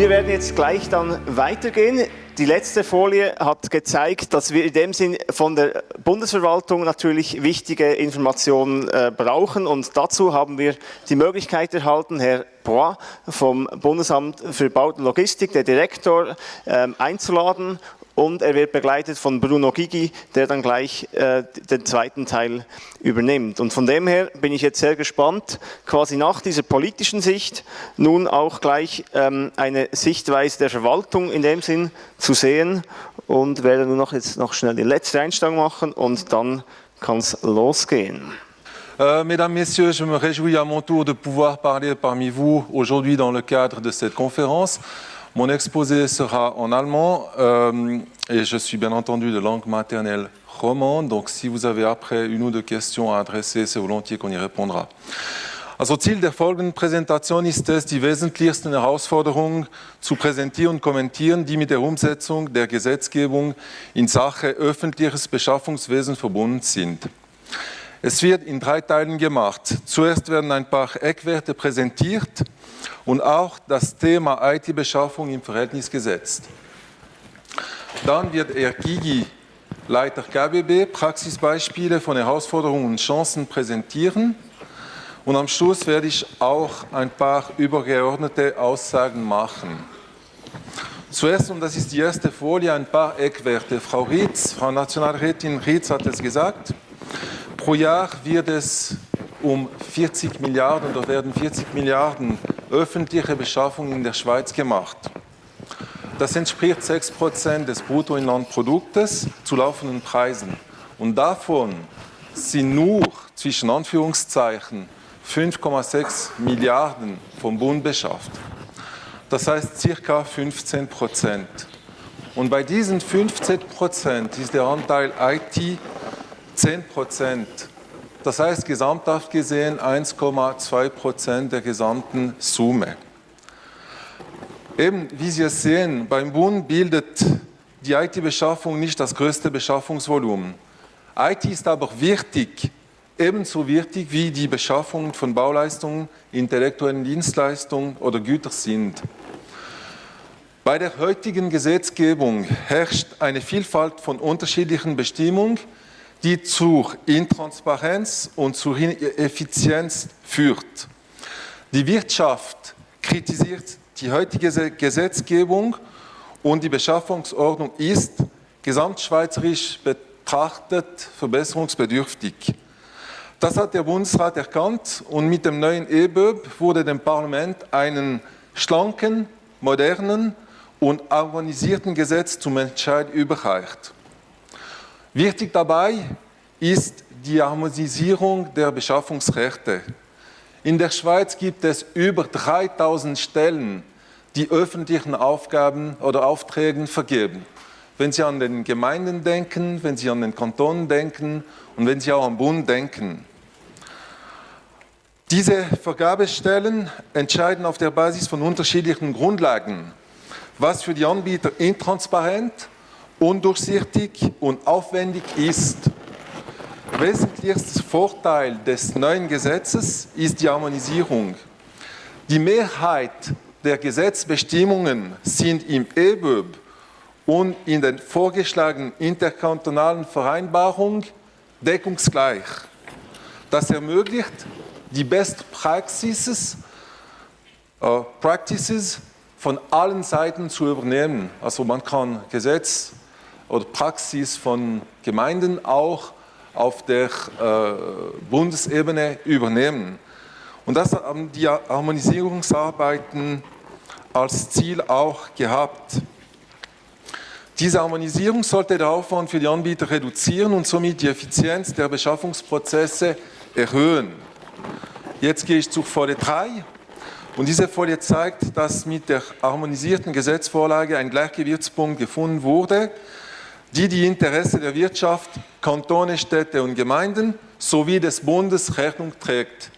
Wir werden jetzt gleich dann weitergehen. Die letzte Folie hat gezeigt, dass wir in dem Sinn von der Bundesverwaltung natürlich wichtige Informationen äh, brauchen und dazu haben wir die Möglichkeit erhalten, Herr Bois vom Bundesamt für Bau und Logistik, der Direktor, äh, einzuladen und er wird begleitet von Bruno Gigi, der dann gleich äh, den zweiten Teil übernimmt. Und von dem her bin ich jetzt sehr gespannt, quasi nach dieser politischen Sicht nun auch gleich ähm, eine Sichtweise der Verwaltung in dem Sinn zu sehen und werde nur noch jetzt noch schnell die letzte Einstellung machen und dann kann es losgehen. Euh, mesdames, Messieurs, je me réjouis à mon tour de pouvoir parler parmi vous aujourd'hui dans le cadre de cette conférence. Mon exposé sera en allemand euh, et je suis bien entendu de langue maternelle romande, donc si vous avez après une ou deux questions à adresser, c'est volontiers qu'on y répondra. Also Ziel der folgenden Präsentation ist es, die wesentlichsten Herausforderungen zu präsentieren und kommentieren, die mit der Umsetzung der Gesetzgebung in Sache öffentliches Beschaffungswesen verbunden sind. Es wird in drei Teilen gemacht. Zuerst werden ein paar Eckwerte präsentiert, und auch das Thema IT-Beschaffung im Verhältnis gesetzt. Dann wird er Gigi, Leiter KBB, Praxisbeispiele von Herausforderungen und Chancen präsentieren. Und am Schluss werde ich auch ein paar übergeordnete Aussagen machen. Zuerst, und das ist die erste Folie, ein paar Eckwerte. Frau Rietz, Frau Nationalrätin Rietz hat es gesagt, pro Jahr wird es um 40 Milliarden oder werden 40 Milliarden öffentliche Beschaffung in der Schweiz gemacht. Das entspricht 6 Prozent des Bruttoinlandproduktes zu laufenden Preisen. Und davon sind nur zwischen Anführungszeichen 5,6 Milliarden vom Bund beschafft. Das heißt circa 15 Prozent. Und bei diesen 15 Prozent ist der Anteil IT 10 Prozent. Das heißt gesamthaft gesehen 1,2 Prozent der gesamten Summe. Eben, wie Sie es sehen, beim Bund bildet die IT-Beschaffung nicht das größte Beschaffungsvolumen. IT ist aber wichtig, ebenso wichtig wie die Beschaffung von Bauleistungen, intellektuellen Dienstleistungen oder Gütern sind. Bei der heutigen Gesetzgebung herrscht eine Vielfalt von unterschiedlichen Bestimmungen, die zur Intransparenz und zur Ineffizienz führt. Die Wirtschaft kritisiert die heutige Gesetzgebung und die Beschaffungsordnung ist gesamtschweizerisch betrachtet verbesserungsbedürftig. Das hat der Bundesrat erkannt und mit dem neuen EBÖB wurde dem Parlament einen schlanken, modernen und harmonisierten Gesetz zum Entscheid überreicht. Wichtig dabei ist die Harmonisierung der Beschaffungsrechte. In der Schweiz gibt es über 3000 Stellen, die öffentlichen Aufgaben oder Aufträgen vergeben. Wenn Sie an den Gemeinden denken, wenn Sie an den Kantonen denken und wenn Sie auch am Bund denken. Diese Vergabestellen entscheiden auf der Basis von unterschiedlichen Grundlagen, was für die Anbieter intransparent undurchsichtig und aufwendig ist. Wesentlichster Vorteil des neuen Gesetzes ist die Harmonisierung. Die Mehrheit der Gesetzbestimmungen sind im EBÖB und in den vorgeschlagenen interkantonalen Vereinbarungen deckungsgleich. Das ermöglicht, die Best Practices, äh, Practices von allen Seiten zu übernehmen. Also man kann Gesetz oder Praxis von Gemeinden auch auf der äh, Bundesebene übernehmen. Und das haben die Harmonisierungsarbeiten als Ziel auch gehabt. Diese Harmonisierung sollte den Aufwand für die Anbieter reduzieren und somit die Effizienz der Beschaffungsprozesse erhöhen. Jetzt gehe ich zu Folie 3. Und diese Folie zeigt, dass mit der harmonisierten Gesetzvorlage ein Gleichgewichtspunkt gefunden wurde die die Interesse der Wirtschaft, Kantone, Städte und Gemeinden sowie des Bundes Rechnung trägt.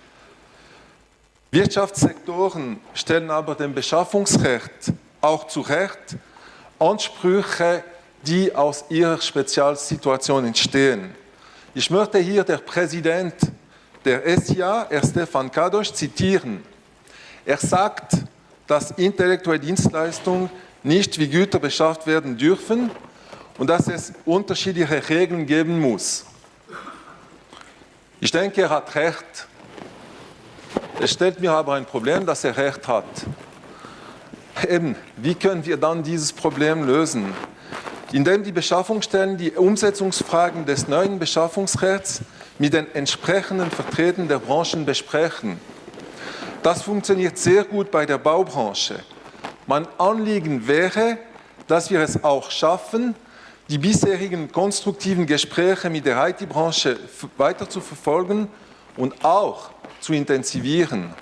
Wirtschaftssektoren stellen aber dem Beschaffungsrecht auch zu Recht Ansprüche, die aus ihrer Spezialsituation entstehen. Ich möchte hier der Präsident der SIA, Herr Stefan Kadosch, zitieren. Er sagt, dass intellektuelle Dienstleistungen nicht wie Güter beschafft werden dürfen und dass es unterschiedliche Regeln geben muss. Ich denke, er hat recht. Es stellt mir aber ein Problem, dass er recht hat. Eben, wie können wir dann dieses Problem lösen? Indem die Beschaffungsstellen die Umsetzungsfragen des neuen Beschaffungsrechts mit den entsprechenden Vertretern der Branchen besprechen. Das funktioniert sehr gut bei der Baubranche. Mein Anliegen wäre, dass wir es auch schaffen, die bisherigen konstruktiven Gespräche mit der IT-Branche weiter zu verfolgen und auch zu intensivieren.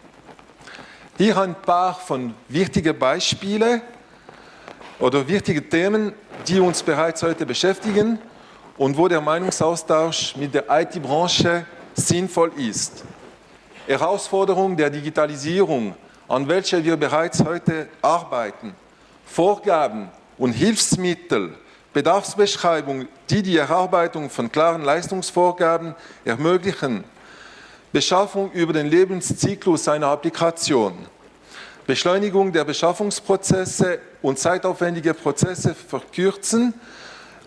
Hier ein paar von wichtigen Beispielen oder wichtige Themen, die uns bereits heute beschäftigen und wo der Meinungsaustausch mit der IT-Branche sinnvoll ist. Herausforderung der Digitalisierung, an welcher wir bereits heute arbeiten, Vorgaben und Hilfsmittel, Bedarfsbeschreibung, die die Erarbeitung von klaren Leistungsvorgaben ermöglichen, Beschaffung über den Lebenszyklus einer Applikation, Beschleunigung der Beschaffungsprozesse und zeitaufwendige Prozesse verkürzen,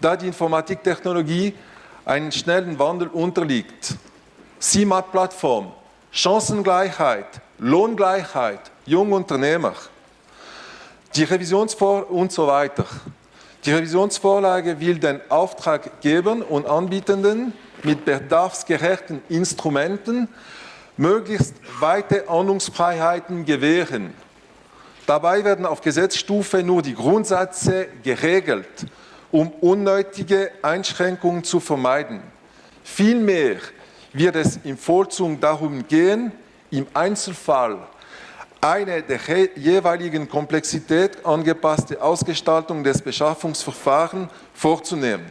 da die Informatiktechnologie einen schnellen Wandel unterliegt. CIMAT-Plattform, Chancengleichheit, Lohngleichheit, Jungunternehmer, die Revisionsvor und so weiter. Die Revisionsvorlage will den Auftraggebern und Anbietenden mit bedarfsgerechten Instrumenten möglichst weite Ordnungsfreiheiten gewähren. Dabei werden auf Gesetzstufe nur die Grundsätze geregelt, um unnötige Einschränkungen zu vermeiden. Vielmehr wird es im Vollzug darum gehen, im Einzelfall eine der jeweiligen Komplexität angepasste Ausgestaltung des Beschaffungsverfahrens vorzunehmen.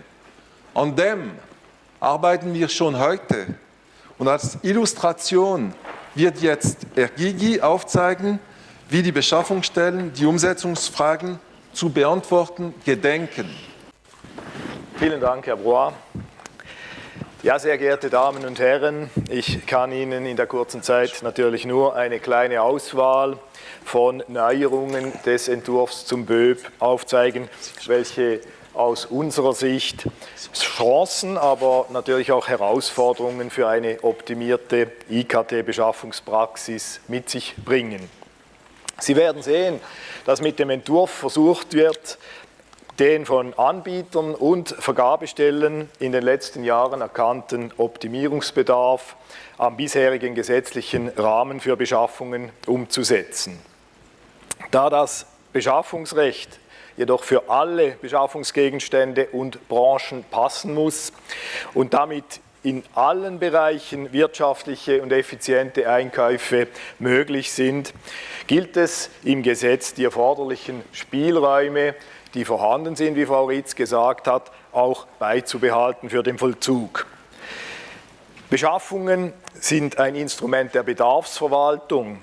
An dem arbeiten wir schon heute. Und als Illustration wird jetzt Ergigi aufzeigen, wie die Beschaffungsstellen die Umsetzungsfragen zu beantworten gedenken. Vielen Dank, Herr Broa. Ja, sehr geehrte Damen und Herren, ich kann Ihnen in der kurzen Zeit natürlich nur eine kleine Auswahl von Neuerungen des Entwurfs zum BÖB aufzeigen, welche aus unserer Sicht Chancen, aber natürlich auch Herausforderungen für eine optimierte IKT-Beschaffungspraxis mit sich bringen. Sie werden sehen, dass mit dem Entwurf versucht wird, den von Anbietern und Vergabestellen in den letzten Jahren erkannten Optimierungsbedarf am bisherigen gesetzlichen Rahmen für Beschaffungen umzusetzen. Da das Beschaffungsrecht jedoch für alle Beschaffungsgegenstände und Branchen passen muss und damit in allen Bereichen wirtschaftliche und effiziente Einkäufe möglich sind, gilt es im Gesetz die erforderlichen Spielräume, die vorhanden sind, wie Frau Ritz gesagt hat, auch beizubehalten für den Vollzug. Beschaffungen sind ein Instrument der Bedarfsverwaltung,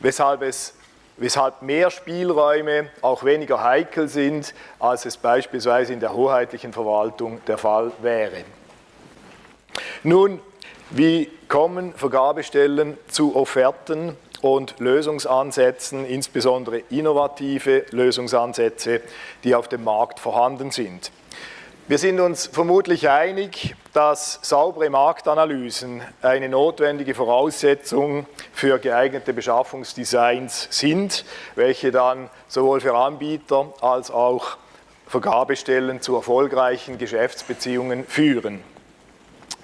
weshalb es weshalb mehr Spielräume auch weniger heikel sind, als es beispielsweise in der hoheitlichen Verwaltung der Fall wäre. Nun, wie kommen Vergabestellen zu Offerten und Lösungsansätzen, insbesondere innovative Lösungsansätze, die auf dem Markt vorhanden sind? Wir sind uns vermutlich einig, dass saubere Marktanalysen eine notwendige Voraussetzung für geeignete Beschaffungsdesigns sind, welche dann sowohl für Anbieter als auch Vergabestellen zu erfolgreichen Geschäftsbeziehungen führen.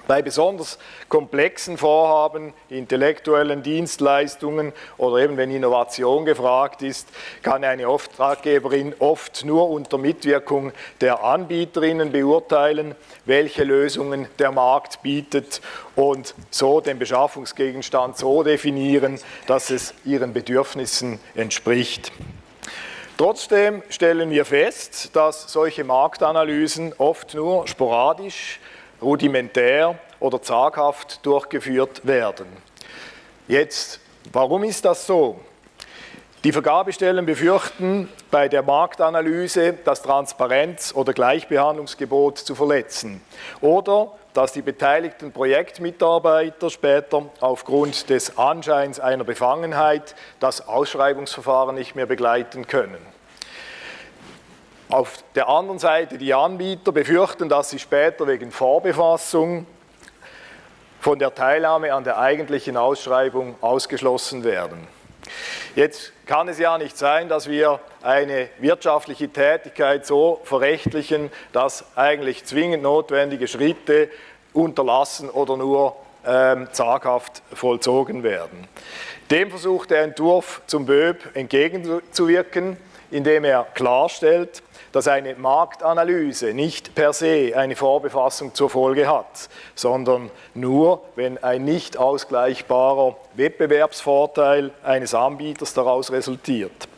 Bei besonders komplexen Vorhaben, intellektuellen Dienstleistungen oder eben wenn Innovation gefragt ist, kann eine Auftraggeberin oft nur unter Mitwirkung der Anbieterinnen beurteilen, welche Lösungen der Markt bietet und so den Beschaffungsgegenstand so definieren, dass es ihren Bedürfnissen entspricht. Trotzdem stellen wir fest, dass solche Marktanalysen oft nur sporadisch rudimentär oder zaghaft durchgeführt werden. Jetzt, warum ist das so? Die Vergabestellen befürchten bei der Marktanalyse das Transparenz- oder Gleichbehandlungsgebot zu verletzen oder dass die beteiligten Projektmitarbeiter später aufgrund des Anscheins einer Befangenheit das Ausschreibungsverfahren nicht mehr begleiten können. Auf der anderen Seite die Anbieter befürchten, dass sie später wegen Vorbefassung von der Teilnahme an der eigentlichen Ausschreibung ausgeschlossen werden. Jetzt kann es ja nicht sein, dass wir eine wirtschaftliche Tätigkeit so verrechtlichen, dass eigentlich zwingend notwendige Schritte unterlassen oder nur ähm, zaghaft vollzogen werden. Dem versucht der Entwurf zum BÖB entgegenzuwirken, indem er klarstellt, dass eine Marktanalyse nicht per se eine Vorbefassung zur Folge hat, sondern nur, wenn ein nicht ausgleichbarer Wettbewerbsvorteil eines Anbieters daraus resultiert.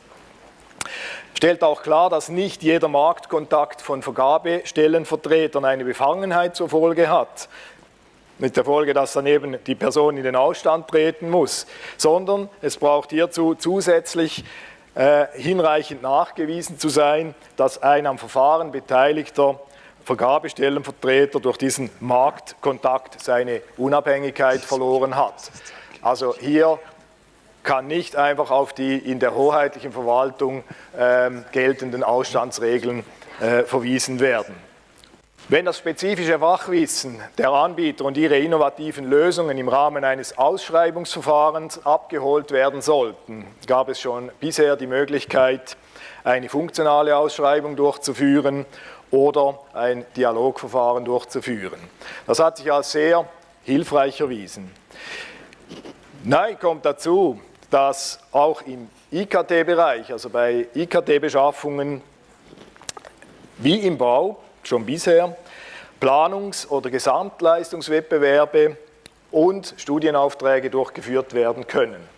Stellt auch klar, dass nicht jeder Marktkontakt von Vergabestellenvertretern eine Befangenheit zur Folge hat, mit der Folge, dass dann eben die Person in den Ausstand treten muss, sondern es braucht hierzu zusätzlich äh, hinreichend nachgewiesen zu sein, dass ein am Verfahren beteiligter Vergabestellenvertreter durch diesen Marktkontakt seine Unabhängigkeit verloren hat. Also hier kann nicht einfach auf die in der hoheitlichen Verwaltung äh, geltenden Ausstandsregeln äh, verwiesen werden. Wenn das spezifische Fachwissen der Anbieter und ihre innovativen Lösungen im Rahmen eines Ausschreibungsverfahrens abgeholt werden sollten, gab es schon bisher die Möglichkeit, eine funktionale Ausschreibung durchzuführen oder ein Dialogverfahren durchzuführen. Das hat sich als sehr hilfreich erwiesen. Neu kommt dazu, dass auch im IKT-Bereich, also bei IKT-Beschaffungen wie im Bau, schon bisher Planungs- oder Gesamtleistungswettbewerbe und Studienaufträge durchgeführt werden können.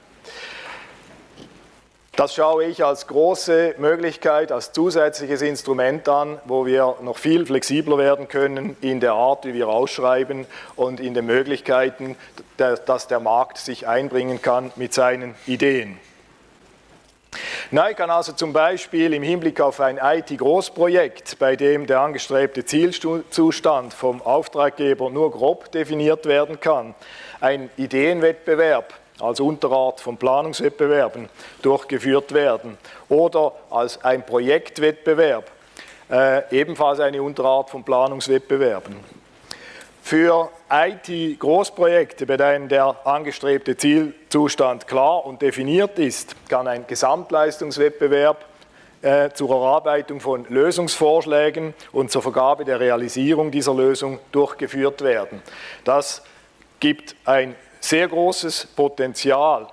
Das schaue ich als große Möglichkeit, als zusätzliches Instrument an, wo wir noch viel flexibler werden können in der Art, wie wir ausschreiben und in den Möglichkeiten, dass der Markt sich einbringen kann mit seinen Ideen. Neu kann also zum Beispiel im Hinblick auf ein IT-Großprojekt, bei dem der angestrebte Zielzustand vom Auftraggeber nur grob definiert werden kann, ein Ideenwettbewerb als Unterart von Planungswettbewerben durchgeführt werden oder als ein Projektwettbewerb, äh, ebenfalls eine Unterart von Planungswettbewerben. Für IT-Großprojekte, bei denen der angestrebte Zielzustand klar und definiert ist, kann ein Gesamtleistungswettbewerb äh, zur Erarbeitung von Lösungsvorschlägen und zur Vergabe der Realisierung dieser Lösung durchgeführt werden. Das gibt ein sehr großes Potenzial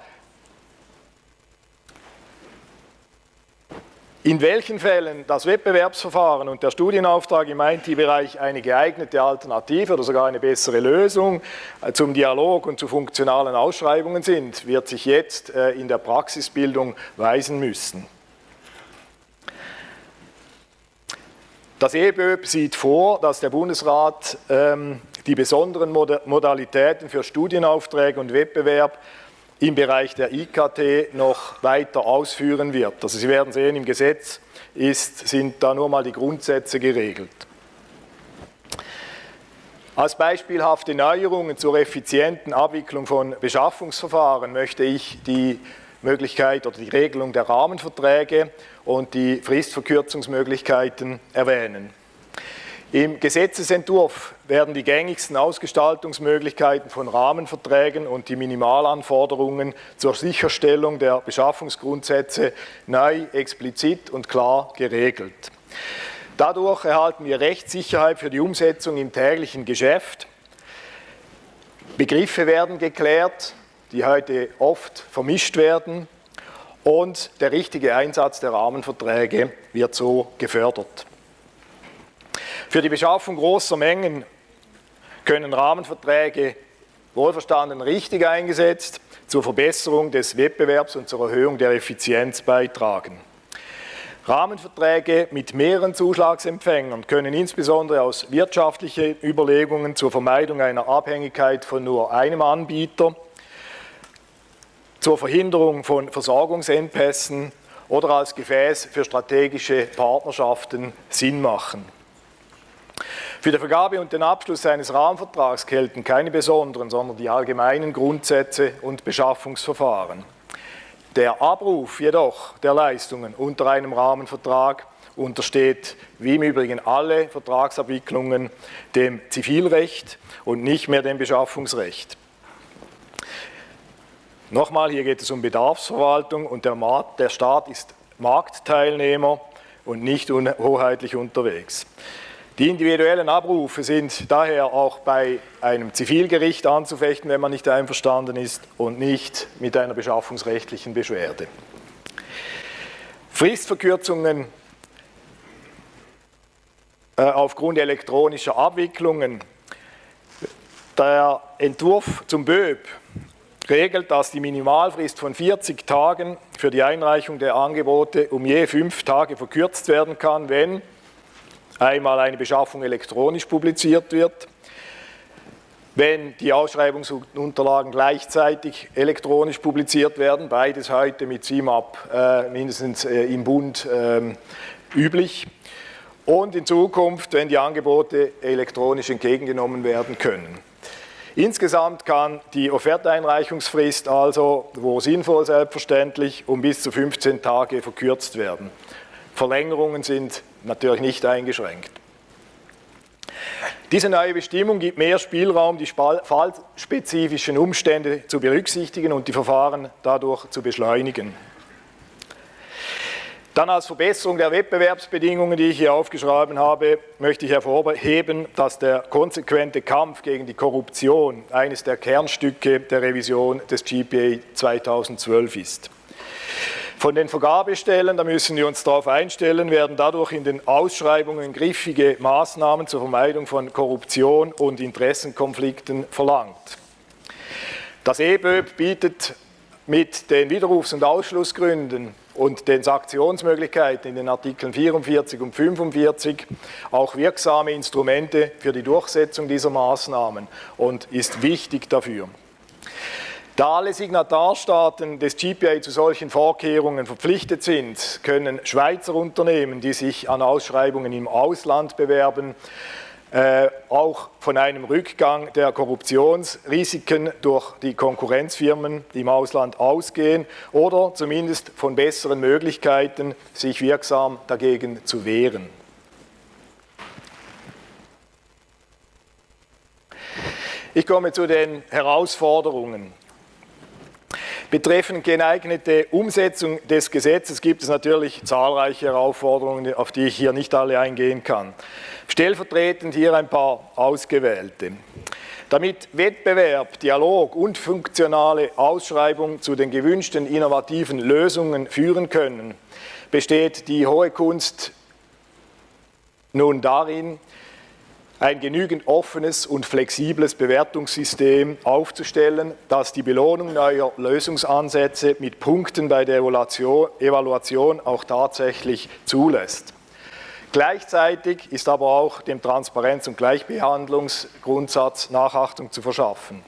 In welchen Fällen das Wettbewerbsverfahren und der Studienauftrag im IT-Bereich eine geeignete Alternative oder sogar eine bessere Lösung äh, zum Dialog und zu funktionalen Ausschreibungen sind, wird sich jetzt äh, in der Praxisbildung weisen müssen. Das EBÖB sieht vor, dass der Bundesrat ähm, die besonderen Modalitäten für Studienaufträge und Wettbewerb im Bereich der IKT noch weiter ausführen wird. Also Sie werden sehen, im Gesetz ist, sind da nur mal die Grundsätze geregelt. Als beispielhafte Neuerungen zur effizienten Abwicklung von Beschaffungsverfahren möchte ich die Möglichkeit oder die Regelung der Rahmenverträge und die Fristverkürzungsmöglichkeiten erwähnen. Im Gesetzesentwurf werden die gängigsten Ausgestaltungsmöglichkeiten von Rahmenverträgen und die Minimalanforderungen zur Sicherstellung der Beschaffungsgrundsätze neu, explizit und klar geregelt. Dadurch erhalten wir Rechtssicherheit für die Umsetzung im täglichen Geschäft. Begriffe werden geklärt, die heute oft vermischt werden und der richtige Einsatz der Rahmenverträge wird so gefördert. Für die Beschaffung großer Mengen können Rahmenverträge wohlverstanden richtig eingesetzt zur Verbesserung des Wettbewerbs und zur Erhöhung der Effizienz beitragen. Rahmenverträge mit mehreren Zuschlagsempfängern können insbesondere aus wirtschaftlichen Überlegungen zur Vermeidung einer Abhängigkeit von nur einem Anbieter zur Verhinderung von Versorgungsengpässen oder als Gefäß für strategische Partnerschaften Sinn machen. Für die Vergabe und den Abschluss eines Rahmenvertrags gelten keine besonderen, sondern die allgemeinen Grundsätze und Beschaffungsverfahren. Der Abruf jedoch der Leistungen unter einem Rahmenvertrag untersteht wie im Übrigen alle Vertragsabwicklungen dem Zivilrecht und nicht mehr dem Beschaffungsrecht. Nochmal, hier geht es um Bedarfsverwaltung und der, Markt, der Staat ist Marktteilnehmer und nicht hoheitlich unterwegs. Die individuellen Abrufe sind daher auch bei einem Zivilgericht anzufechten, wenn man nicht einverstanden ist und nicht mit einer beschaffungsrechtlichen Beschwerde. Fristverkürzungen äh, aufgrund elektronischer Abwicklungen. Der Entwurf zum BÖB regelt, dass die Minimalfrist von 40 Tagen für die Einreichung der Angebote um je fünf Tage verkürzt werden kann, wenn einmal eine Beschaffung elektronisch publiziert wird, wenn die Ausschreibungsunterlagen gleichzeitig elektronisch publiziert werden, beides heute mit CIMAP äh, mindestens äh, im Bund äh, üblich, und in Zukunft, wenn die Angebote elektronisch entgegengenommen werden können. Insgesamt kann die Offerteinreichungsfrist also, wo sinnvoll selbstverständlich, um bis zu 15 Tage verkürzt werden. Verlängerungen sind natürlich nicht eingeschränkt. Diese neue Bestimmung gibt mehr Spielraum, die fallspezifischen Umstände zu berücksichtigen und die Verfahren dadurch zu beschleunigen. Dann als Verbesserung der Wettbewerbsbedingungen, die ich hier aufgeschrieben habe, möchte ich hervorheben, dass der konsequente Kampf gegen die Korruption eines der Kernstücke der Revision des GPA 2012 ist. Von den Vergabestellen, da müssen wir uns darauf einstellen, werden dadurch in den Ausschreibungen griffige Maßnahmen zur Vermeidung von Korruption und Interessenkonflikten verlangt. Das EBÖB bietet mit den Widerrufs- und Ausschlussgründen und den Sanktionsmöglichkeiten in den Artikeln 44 und 45 auch wirksame Instrumente für die Durchsetzung dieser Maßnahmen und ist wichtig dafür. Da alle Signatarstaaten des GPA zu solchen Vorkehrungen verpflichtet sind, können Schweizer Unternehmen, die sich an Ausschreibungen im Ausland bewerben, äh, auch von einem Rückgang der Korruptionsrisiken durch die Konkurrenzfirmen im Ausland ausgehen oder zumindest von besseren Möglichkeiten, sich wirksam dagegen zu wehren. Ich komme zu den Herausforderungen. Betreffend geeignete Umsetzung des Gesetzes gibt es natürlich zahlreiche Herausforderungen, auf die ich hier nicht alle eingehen kann. Stellvertretend hier ein paar ausgewählte. Damit Wettbewerb, Dialog und funktionale Ausschreibung zu den gewünschten innovativen Lösungen führen können, besteht die hohe Kunst nun darin, ein genügend offenes und flexibles Bewertungssystem aufzustellen, das die Belohnung neuer Lösungsansätze mit Punkten bei der Evaluation auch tatsächlich zulässt. Gleichzeitig ist aber auch dem Transparenz- und Gleichbehandlungsgrundsatz Nachachtung zu verschaffen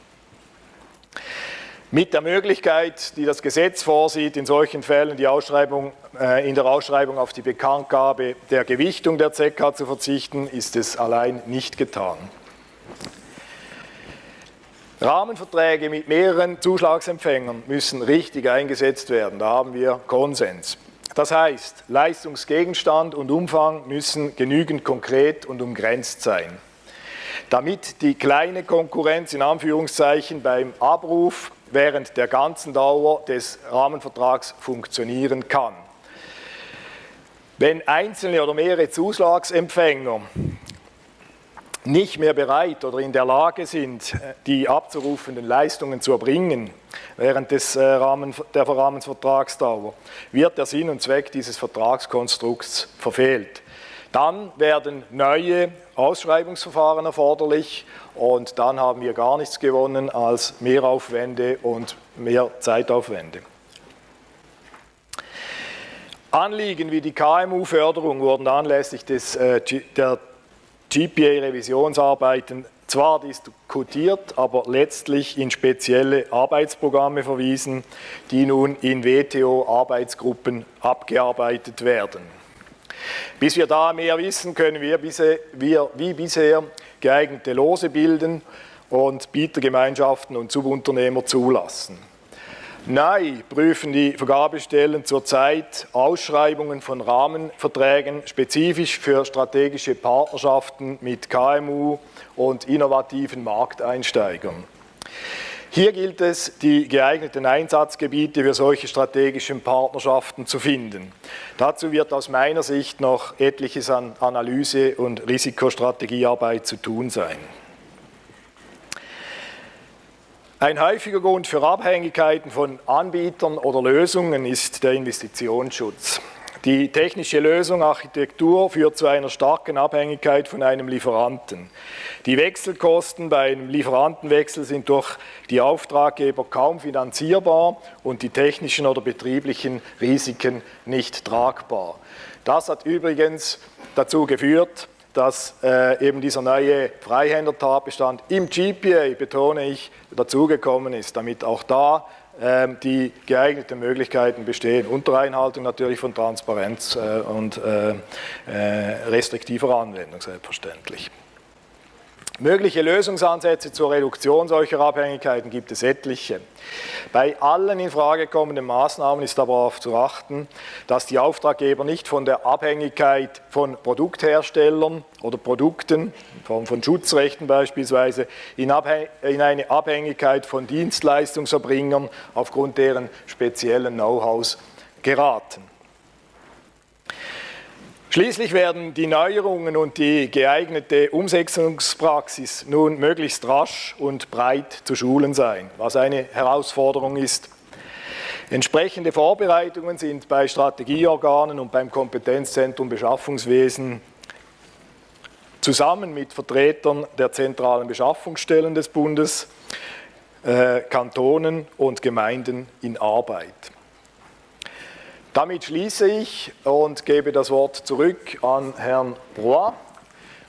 mit der Möglichkeit, die das Gesetz vorsieht, in solchen Fällen die Ausschreibung, äh, in der Ausschreibung auf die Bekanntgabe der Gewichtung der ZK zu verzichten, ist es allein nicht getan. Rahmenverträge mit mehreren Zuschlagsempfängern müssen richtig eingesetzt werden, da haben wir Konsens. Das heißt, Leistungsgegenstand und Umfang müssen genügend konkret und umgrenzt sein. Damit die kleine Konkurrenz in Anführungszeichen beim Abruf während der ganzen Dauer des Rahmenvertrags funktionieren kann. Wenn einzelne oder mehrere Zuschlagsempfänger nicht mehr bereit oder in der Lage sind, die abzurufenden Leistungen zu erbringen während des äh, Rahmen, der Rahmenvertragsdauer, wird der Sinn und Zweck dieses Vertragskonstrukts verfehlt. Dann werden neue Ausschreibungsverfahren erforderlich und dann haben wir gar nichts gewonnen als Mehraufwände und mehr Zeitaufwände. Anliegen wie die KMU-Förderung wurden anlässlich des, äh, der GPA-Revisionsarbeiten zwar diskutiert, aber letztlich in spezielle Arbeitsprogramme verwiesen, die nun in WTO-Arbeitsgruppen abgearbeitet werden. Bis wir da mehr wissen, können wir, wie bisher geeignete Lose bilden und Bietergemeinschaften und Subunternehmer zulassen. Neu prüfen die Vergabestellen zurzeit Ausschreibungen von Rahmenverträgen spezifisch für strategische Partnerschaften mit KMU und innovativen Markteinsteigern. Hier gilt es, die geeigneten Einsatzgebiete für solche strategischen Partnerschaften zu finden. Dazu wird aus meiner Sicht noch etliches an Analyse- und Risikostrategiearbeit zu tun sein. Ein häufiger Grund für Abhängigkeiten von Anbietern oder Lösungen ist der Investitionsschutz. Die technische Lösung Architektur führt zu einer starken Abhängigkeit von einem Lieferanten. Die Wechselkosten bei einem Lieferantenwechsel sind durch die Auftraggeber kaum finanzierbar und die technischen oder betrieblichen Risiken nicht tragbar. Das hat übrigens dazu geführt, dass äh, eben dieser neue Freihänder-Tatbestand im GPA, betone ich, dazugekommen ist, damit auch da die geeigneten Möglichkeiten bestehen, unter Einhaltung natürlich von Transparenz äh, und äh, äh, restriktiver Anwendung selbstverständlich. Mögliche Lösungsansätze zur Reduktion solcher Abhängigkeiten gibt es etliche. Bei allen in Frage kommenden Maßnahmen ist aber darauf zu achten, dass die Auftraggeber nicht von der Abhängigkeit von Produktherstellern oder Produkten, in Form von Schutzrechten beispielsweise, in, in eine Abhängigkeit von Dienstleistungserbringern aufgrund deren speziellen Know-hows geraten. Schließlich werden die Neuerungen und die geeignete Umsetzungspraxis nun möglichst rasch und breit zu schulen sein, was eine Herausforderung ist. Entsprechende Vorbereitungen sind bei Strategieorganen und beim Kompetenzzentrum Beschaffungswesen zusammen mit Vertretern der zentralen Beschaffungsstellen des Bundes, äh, Kantonen und Gemeinden in Arbeit. Damit schließe ich und gebe das Wort zurück an Herrn Brois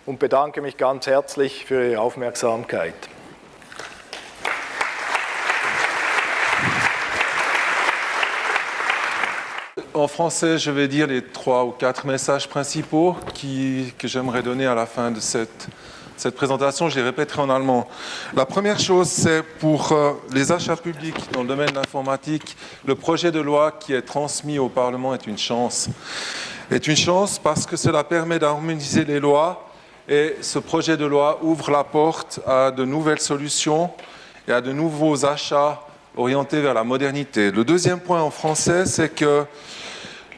und bedanke mich ganz herzlich für Ihre Aufmerksamkeit. En français, je vais dire les trois ou quatre messages principaux qui, que j'aimerais donner à la fin de cette cette présentation, je les répéterai en allemand. La première chose, c'est pour euh, les achats publics dans le domaine de l'informatique, le projet de loi qui est transmis au Parlement est une chance. Est une chance parce que cela permet d'harmoniser les lois et ce projet de loi ouvre la porte à de nouvelles solutions et à de nouveaux achats orientés vers la modernité. Le deuxième point en français, c'est que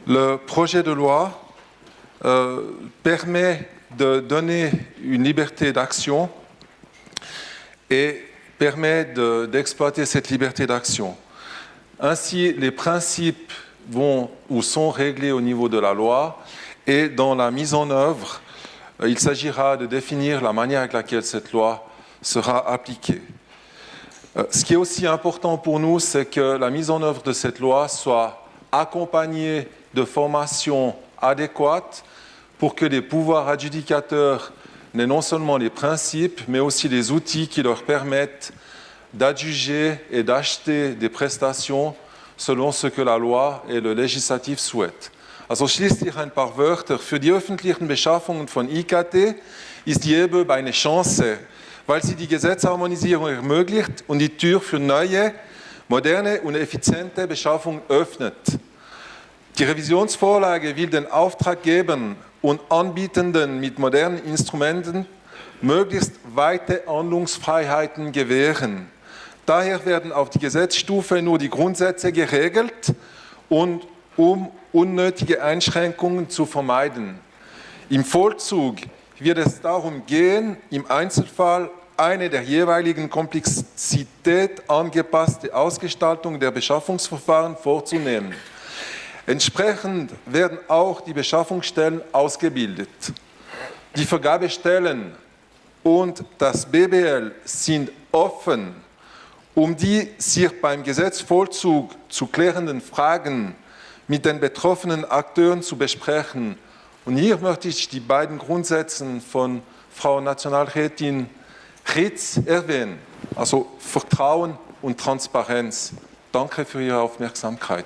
le projet de loi euh, permet de donner une liberté d'action et permet d'exploiter cette liberté d'action. Ainsi, les principes vont ou sont réglés au niveau de la loi et dans la mise en œuvre, euh, il s'agira de définir la manière avec laquelle cette loi sera appliquée. Euh, ce qui est aussi important pour nous, c'est que la mise en œuvre de cette loi soit accompagnée de formations adéquates pour que les pouvoirs adjudicateurs n'aient non seulement les principes, mais aussi les outils qui leur permettent d'adjuger et d'acheter des prestations selon ce que la Loi et le Législatif souhaitent. Also schließlich ein paar Wörter. Für die öffentlichen Beschaffungen von IKT ist die EBÖB eine Chance, weil sie die Gesetzharmonisierung ermöglicht und die Tür für neue, moderne und effiziente Beschaffung öffnet. Die Revisionsvorlage will den Auftraggebern und Anbietenden mit modernen Instrumenten möglichst weite Handlungsfreiheiten gewähren. Daher werden auf die Gesetzstufe nur die Grundsätze geregelt, und, um unnötige Einschränkungen zu vermeiden. Im Vollzug wird es darum gehen, im Einzelfall eine der jeweiligen Komplexität angepasste Ausgestaltung der Beschaffungsverfahren vorzunehmen. Entsprechend werden auch die Beschaffungsstellen ausgebildet. Die Vergabestellen und das BBL sind offen, um die sich beim Gesetzvollzug zu klärenden Fragen mit den betroffenen Akteuren zu besprechen. Und hier möchte ich die beiden Grundsätze von Frau Nationalrätin Ritz erwähnen. Also Vertrauen und Transparenz. Danke für Ihre Aufmerksamkeit.